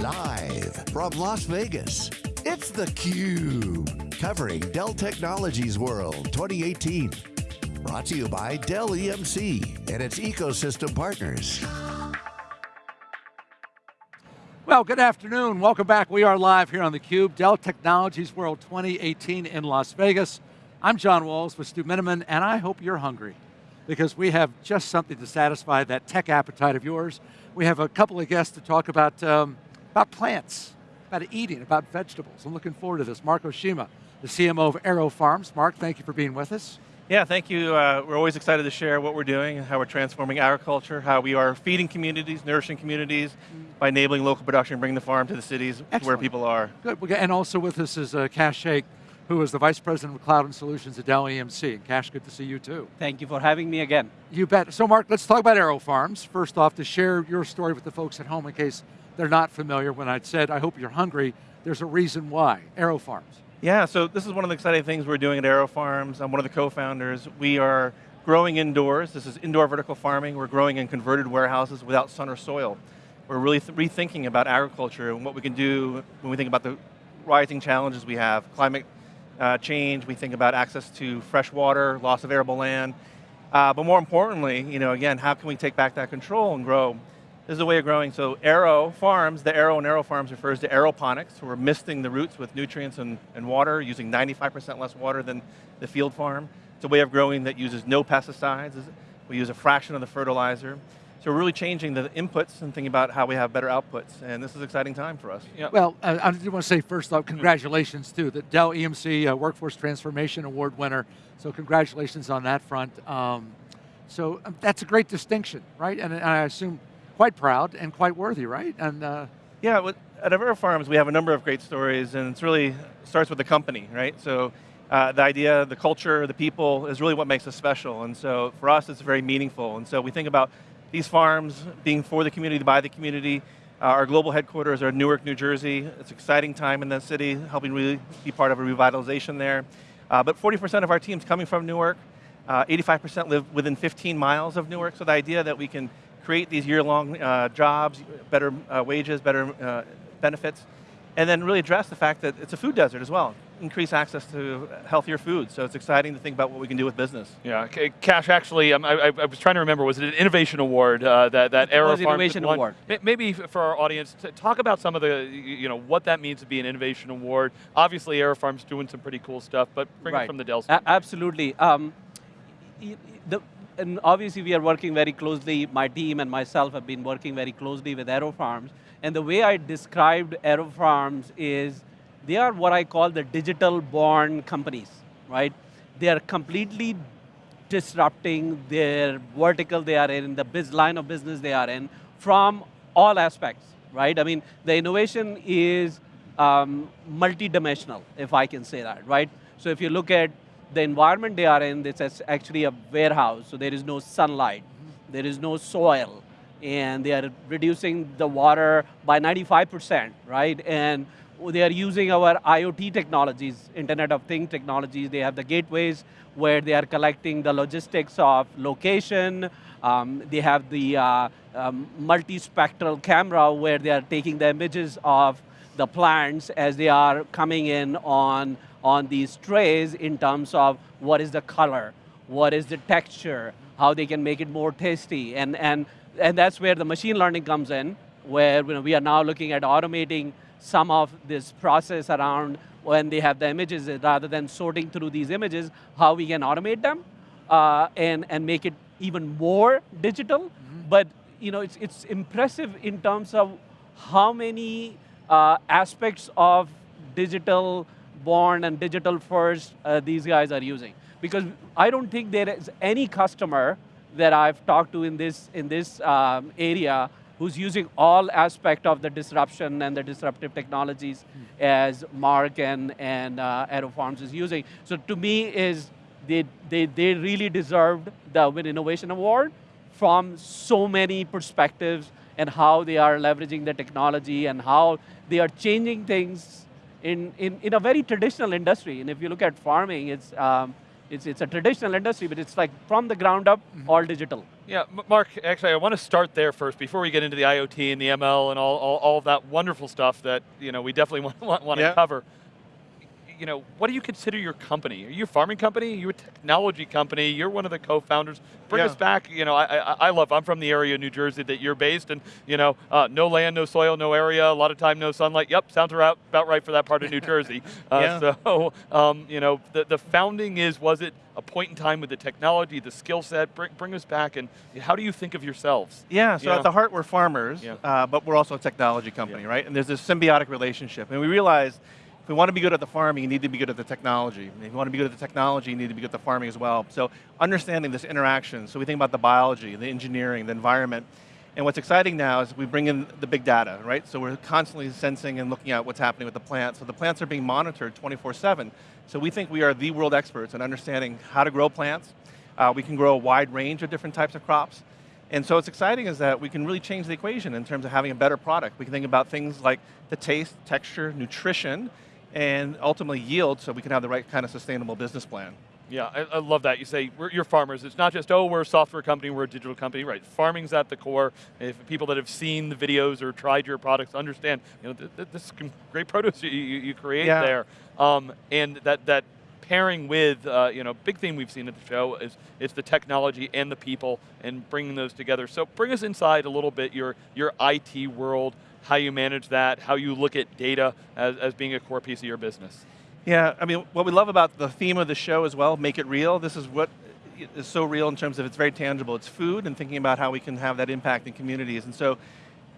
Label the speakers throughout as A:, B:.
A: Live from Las Vegas, it's theCUBE. Covering Dell Technologies World 2018. Brought to you by Dell EMC and its ecosystem partners.
B: Well, good afternoon. Welcome back. We are live here on theCUBE, Dell Technologies World 2018 in Las Vegas. I'm John Walls with Stu Miniman, and I hope you're hungry because we have just something to satisfy that tech appetite of yours. We have a couple of guests to talk about, um, about plants, about eating, about vegetables. I'm looking forward to this. Mark Oshima, the CMO of AeroFarms. Mark, thank you for being with us.
C: Yeah, thank you. Uh, we're always excited to share what we're doing, how we're transforming agriculture, how we are feeding communities, nourishing communities, by enabling local production, bringing the farm to the cities Excellent. where people are.
B: Good, and also with us is uh, Kash Shaikh, who is the Vice President of Cloud and Solutions at Dell EMC. And Kash, good to see you too.
D: Thank you for having me again.
B: You bet. So Mark, let's talk about AeroFarms. First off, to share your story with the folks at home in case they're not familiar. When I said, I hope you're hungry, there's a reason why, AeroFarms.
C: Yeah, so this is one of the exciting things we're doing at AeroFarms. I'm one of the co-founders. We are growing indoors. This is indoor vertical farming. We're growing in converted warehouses without sun or soil. We're really rethinking about agriculture and what we can do when we think about the rising challenges we have, climate uh, change, we think about access to fresh water, loss of arable land, uh, but more importantly, you know, again, how can we take back that control and grow? This is a way of growing, so AeroFarms, the Aero and AeroFarms refers to aeroponics, we're misting the roots with nutrients and, and water, using 95% less water than the field farm. It's a way of growing that uses no pesticides, we use a fraction of the fertilizer. So we're really changing the inputs and thinking about how we have better outputs, and this is an exciting time for us.
B: Yep. Well, uh, I do want to say first off, congratulations too, the Dell EMC uh, Workforce Transformation Award winner, so congratulations on that front. Um, so um, that's a great distinction, right? And, and, I assume quite proud and quite worthy, right? And
C: uh, Yeah, with, at AeroFarms we have a number of great stories, and it really starts with the company, right? So uh, the idea, the culture, the people is really what makes us special, and so for us it's very meaningful, and so we think about these farms being for the community, by the community. Uh, our global headquarters are in Newark, New Jersey. It's an exciting time in the city, helping really be part of a revitalization there. Uh, but 40% of our team's coming from Newark. 85% uh, live within 15 miles of Newark, so the idea that we can create these year-long uh, jobs, better uh, wages, better benefits, and then really address the fact that it's a food desert as well increase access to healthier food. So it's exciting to think about what we can do with business.
E: Yeah, Kash, actually, um, I, I, was trying to remember, was it an innovation award uh, that, that Aero
D: Innovation Award.
E: Maybe for our audience, talk about some of the, you know, what that means to be an innovation award. Obviously, AeroFarm's doing some pretty cool stuff, but bring right. it from the Dell side.
D: absolutely. Um, the, and obviously we are working very closely, my team and myself have been working very closely with AeroFarms, and the way I described AeroFarms is they are what I call the digital born companies, right? They are completely disrupting their vertical they are in, the biz line of business they are in, from all aspects, right? I mean, the innovation is um, multi-dimensional, if I can say that, right? So if you look at the environment they are in, it's actually a warehouse, so there is no sunlight, there is no soil, and they are reducing the water by 95%, right? And they are using our IoT technologies, Internet of Things technologies. They have the gateways where they are collecting the logistics of location. Um, they have the uh, um, multispectral camera where they are taking the images of the plants as they are coming in on, on these trays in terms of what is the color, what is the texture, how they can make it more tasty. And, and, and that's where the machine learning comes in, where you know, we are now looking at automating some of this process around when they have the images, rather than sorting through these images, how we can automate them uh, and, and make it even more digital. Mm -hmm. But you know, it's, it's impressive in terms of how many uh, aspects of digital born and digital first uh, these guys are using. Because I don't think there is any customer that I've talked to in this, in this um, area who's using all aspect of the disruption and the disruptive technologies mm. as Mark and, and uh, AeroFarms is using. So to me is, they, they, they really deserved the Win Innovation Award from so many perspectives and how they are leveraging the technology and how they are changing things in, in, in a very traditional industry. And if you look at farming, it's, um, it's, it's a traditional industry, but it's like from the ground up, mm -hmm. all digital.
E: Yeah, Mark, actually I want to start there first before we get into the IoT and the ML and all, all, all of that wonderful stuff that you know, we definitely want, want, want yeah. to cover you know, what do you consider your company? Are you a farming company? Are you a technology company? You're one of the co-founders. Bring yeah. us back. You know, I, I, I, love. I'm from the area of New Jersey that you're based, and you know, uh, no land, no soil, no area. A lot of time, no sunlight. Yep, sounds about right for that part of New Jersey. Uh, yeah. So, um, you know, the the founding is was it a point in time with the technology, the skill set? Bring, bring us back, and how do you think of yourselves?
C: Yeah. So you at know? the heart, we're farmers, yeah. uh, but we're also a technology company, right? And there's this symbiotic relationship, and we realized we want to be good at the farming, you need to be good at the technology. if you want to be good at the technology, you need to be good at the farming as well. So understanding this interaction, so we think about the biology, the engineering, the environment, and what's exciting now is we bring in the big data, right? So we're constantly sensing and looking at what's happening with the plants. So the plants are being monitored 24-7. So we think we are the world experts in understanding how to grow plants. Uh, we can grow a wide range of different types of crops. And so what's exciting is that we can really change the equation in terms of having a better product. We can think about things like the taste, texture, nutrition, and ultimately yield so we can have the right kind of sustainable business plan.
E: Yeah, I, I, love that. You say, you're farmers. It's not just, oh, we're a software company, we're a digital company. Right, farming's at the core. If people that have seen the videos or tried your products understand, you know, th th this great produce you, you create yeah. there. Um, and that, that pairing with, uh, you know, big thing we've seen at the show is it's the technology and the people and bringing those together. So bring us inside a little bit, your, your IT world, how you manage that, how you look at data as, as being a core piece of your business.
C: Yeah, I mean, what we love about the theme of the show as well, make it real, this is what is so real in terms of it's very tangible. It's food and thinking about how we can have that impact in communities. And so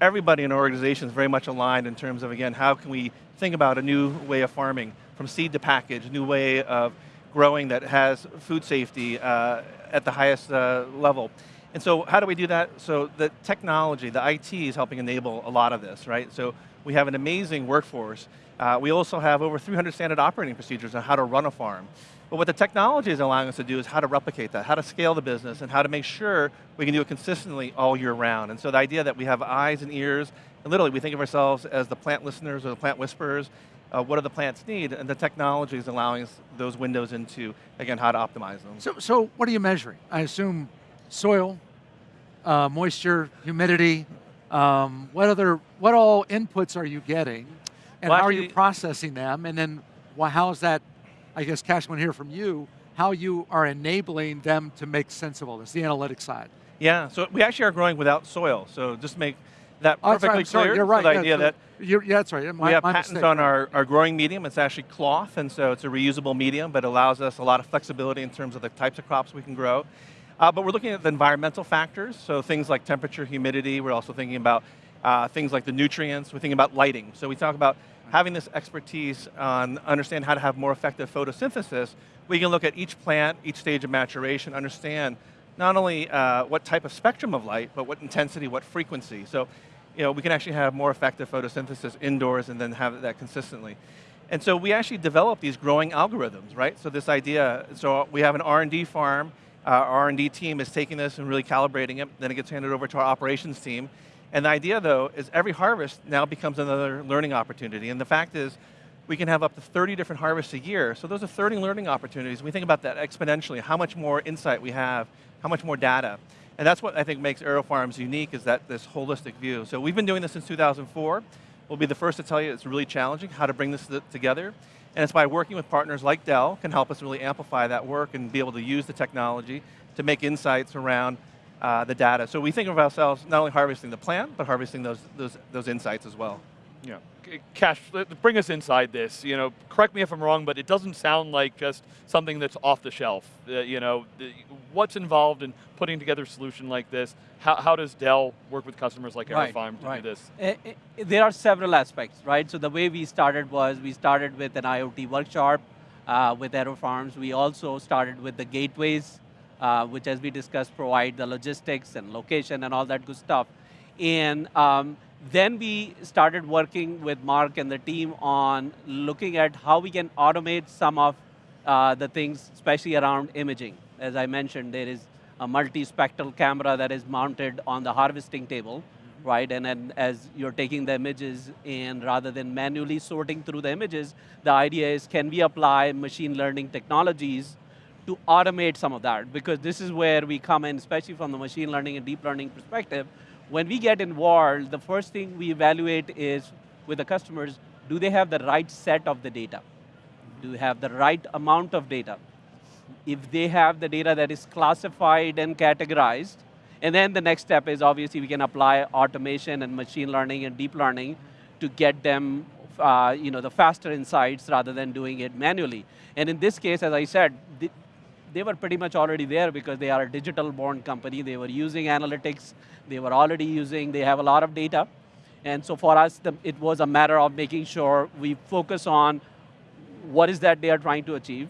C: everybody in our organization is very much aligned in terms of, again, how can we think about a new way of farming, from seed to package, new way of growing that has food safety uh, at the highest uh, level. And so how do we do that? So the technology, the IT is helping enable a lot of this, right? So we have an amazing workforce. Uh, we also have over 300 standard operating procedures on how to run a farm. But what the technology is allowing us to do is how to replicate that, how to scale the business, and how to make sure we can do it consistently all year round. And so the idea that we have eyes and ears, and literally we think of ourselves as the plant listeners or the plant whisperers, uh, what do the plants need, and the technology is allowing us those windows into, again, how to optimize them.
B: So, so what are you measuring? I assume soil, uh, moisture, humidity, um, what other, what all inputs are you getting? And well, how actually, are you processing them? And then well, how is that, I guess Kash to hear from you, how you are enabling them to make sense of all this, the analytics side.
C: Yeah, so we actually are growing without soil. So just make that oh, perfectly
B: right, clear.
C: You're
B: right.
C: the idea that
B: you're, yeah, that's right.
C: My, we have patents mistake. on our, our growing medium. It's actually cloth, and so it's a reusable medium, but it allows us a lot of flexibility in terms of the types of crops we can grow. Uh, but we're looking at the environmental factors, so things like temperature, humidity. We're also thinking about uh, things like the nutrients. We're thinking about lighting. So we talk about having this expertise on understand how to have more effective photosynthesis. We can look at each plant, each stage of maturation, understand not only uh, what type of spectrum of light, but what intensity, what frequency. So you know, we can actually have more effective photosynthesis indoors and then have that consistently. And so we actually develop these growing algorithms, right? So this idea, so we have an R&D farm, uh, our R&D team is taking this and really calibrating it, then it gets handed over to our operations team. And the idea though, is every harvest now becomes another learning opportunity. And the fact is, we can have up to 30 different harvests a year. So those are 30 learning opportunities. We think about that exponentially, how much more insight we have, how much more data. And that's what I think makes AeroFarms unique, is that this holistic view. So we've been doing this since 2004. We'll be the first to tell you it's really challenging how to bring this together. And it's by working with partners like Dell can help us really amplify that work and be able to use the technology to make insights around uh, the data. So we think of ourselves not only harvesting the plant, but harvesting those, those, those insights as well.
E: Yeah. Kash, bring us inside this. You know, correct me if I'm wrong, but it doesn't sound like just something that's off the shelf. Uh, you know, the, what's involved in putting together a solution like this? How, how does Dell work with customers like right, AeroFarm to right. do this?
D: Uh, uh, there are several aspects, right? So the way we started was we started with an IoT workshop uh, with AeroFarms. We also started with the gateways, uh, which as we discussed provide the logistics and location and all that good stuff. And um, then we started working with Mark and the team on looking at how we can automate some of uh, the things, especially around imaging. As I mentioned, there is a multi-spectral camera that is mounted on the harvesting table, right? And then as you're taking the images and rather than manually sorting through the images, the idea is can we apply machine learning technologies to automate some of that, because this is where we come in, especially from the machine learning and deep learning perspective. When we get involved, the first thing we evaluate is, with the customers, do they have the right set of the data? Do they have the right amount of data? If they have the data that is classified and categorized, and then the next step is obviously we can apply automation and machine learning and deep learning to get them uh, you know, the faster insights rather than doing it manually. And in this case, as I said, they were pretty much already there because they are a digital born company. They were using analytics. They were already using, they have a lot of data. And so for us, the, it was a matter of making sure we focus on what is that they are trying to achieve.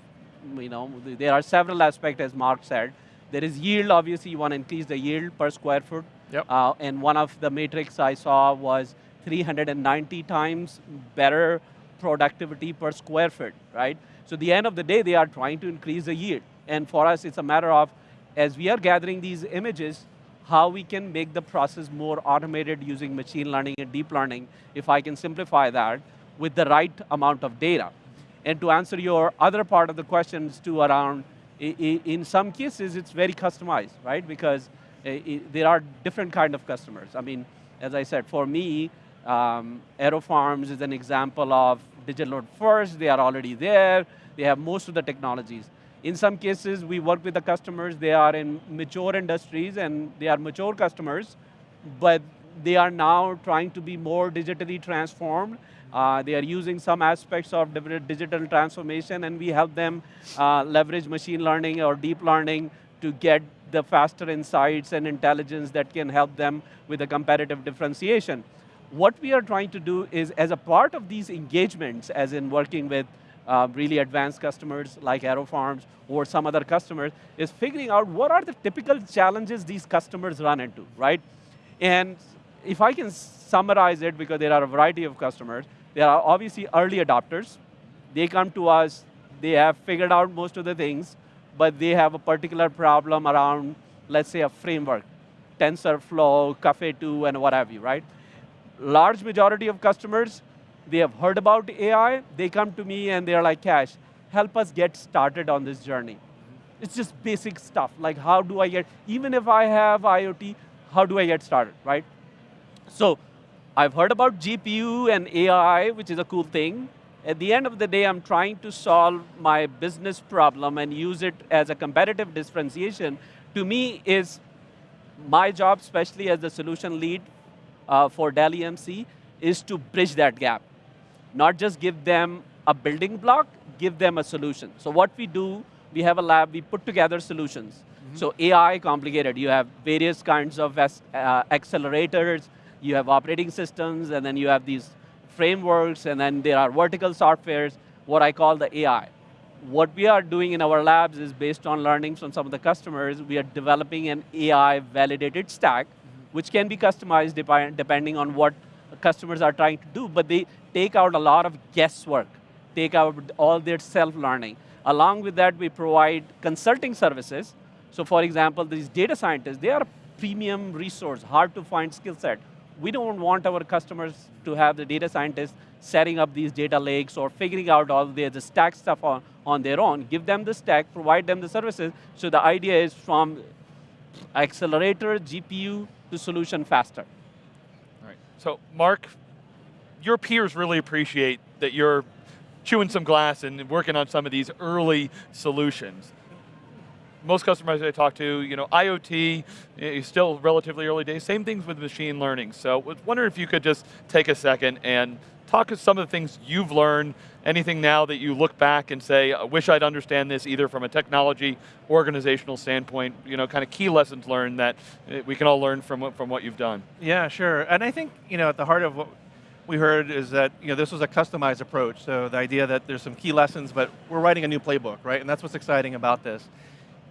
D: You know, there are several aspects, as Mark said. There is yield, obviously, you want to increase the yield per square foot.
C: Yep.
D: Uh, and one of the metrics I saw was 390 times better productivity per square foot, right? So the end of the day, they are trying to increase the yield. And for us, it's a matter of, as we are gathering these images, how we can make the process more automated using machine learning and deep learning, if I can simplify that, with the right amount of data. And to answer your other part of the questions too around, in some cases, it's very customized, right? Because there are different kind of customers. I mean, as I said, for me, um, AeroFarms is an example of digital first, they are already there, they have most of the technologies. In some cases, we work with the customers, they are in mature industries and they are mature customers, but they are now trying to be more digitally transformed. Uh, they are using some aspects of digital transformation and we help them uh, leverage machine learning or deep learning to get the faster insights and intelligence that can help them with a competitive differentiation. What we are trying to do is, as a part of these engagements, as in working with uh, really advanced customers like AeroFarms or some other customers, is figuring out what are the typical challenges these customers run into, right? And if I can summarize it, because there are a variety of customers, there are obviously early adopters. They come to us, they have figured out most of the things, but they have a particular problem around, let's say, a framework, TensorFlow, Caffe2, and what have you, right? Large majority of customers they have heard about AI, they come to me and they're like, Kash, help us get started on this journey. It's just basic stuff, like how do I get, even if I have IoT, how do I get started, right? So I've heard about GPU and AI, which is a cool thing. At the end of the day, I'm trying to solve my business problem and use it as a competitive differentiation. To me, is my job, especially as the solution lead uh, for Dell EMC, is to bridge that gap not just give them a building block, give them a solution. So what we do, we have a lab, we put together solutions. Mm -hmm. So AI complicated, you have various kinds of uh, accelerators, you have operating systems, and then you have these frameworks, and then there are vertical softwares, what I call the AI. What we are doing in our labs is based on learnings from some of the customers, we are developing an AI validated stack, mm -hmm. which can be customized depending on what customers are trying to do, but they take out a lot of guesswork, take out all their self-learning. Along with that, we provide consulting services. So for example, these data scientists, they are a premium resource, hard to find skill set. We don't want our customers to have the data scientists setting up these data lakes or figuring out all the, the stack stuff on, on their own. Give them the stack, provide them the services. So the idea is from accelerator, GPU, to solution faster.
E: So Mark, your peers really appreciate that you're chewing some glass and working on some of these early solutions. Most customers I talk to, you know, IoT is still relatively early days. Same things with machine learning. So I was wondering if you could just take a second and talk to some of the things you've learned, anything now that you look back and say, I wish I'd understand this either from a technology, organizational standpoint, you know, kind of key lessons learned that eh, we can all learn from, from what you've done.
C: Yeah, sure. And I think, you know, at the heart of what we heard is that you know, this was a customized approach. So the idea that there's some key lessons, but we're writing a new playbook, right? And that's what's exciting about this.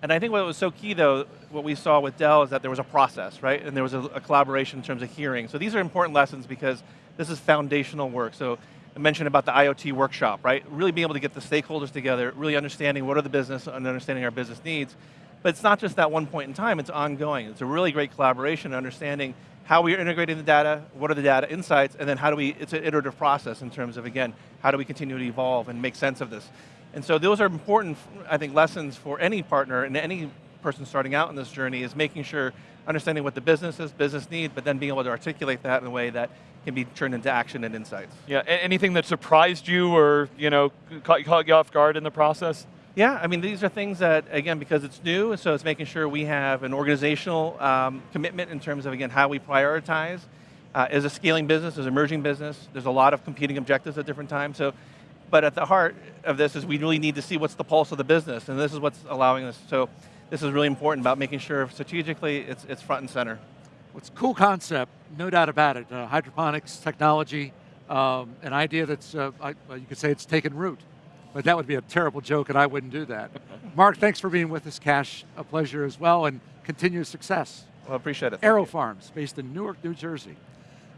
C: And I think what was so key though, what we saw with Dell is that there was a process, right? And there was a, a collaboration in terms of hearing. So these are important lessons because this is foundational work. So I mentioned about the IoT workshop, right? Really being able to get the stakeholders together, really understanding what are the business and understanding our business needs. But it's not just that one point in time, it's ongoing. It's a really great collaboration, understanding how we are integrating the data, what are the data insights, and then how do we, it's an iterative process in terms of, again, how do we continue to evolve and make sense of this. And so those are important, I think, lessons for any partner and any person starting out in this journey is making sure, understanding what the business is, business need, but then being able to articulate that in a way that can be turned into action and insights.
E: Yeah, anything that surprised you or you know caught, caught you off guard in the process?
C: Yeah, I mean, these are things that, again, because it's new, so it's making sure we have an organizational um, commitment in terms of, again, how we prioritize. Uh, as a scaling business, as an emerging business, there's a lot of competing objectives at different times, so, but at the heart of this is we really need to see what's the pulse of the business, and this is what's allowing us, so this is really important about making sure strategically it's, it's front and center.
B: It's a cool concept, no doubt about it. Uh, hydroponics technology, um, an idea that's, uh, I, you could say it's taken root. But that would be a terrible joke and I wouldn't do that. Mark, thanks for being with us. Kash, a pleasure as well and continued success.
C: Well, appreciate it.
B: AeroFarms, based in Newark, New Jersey.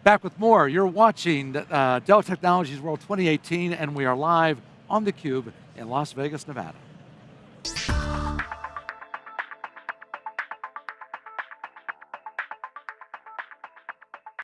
B: Back with more. You're watching uh, Dell Technologies World 2018 and we are live on theCUBE in Las Vegas, Nevada.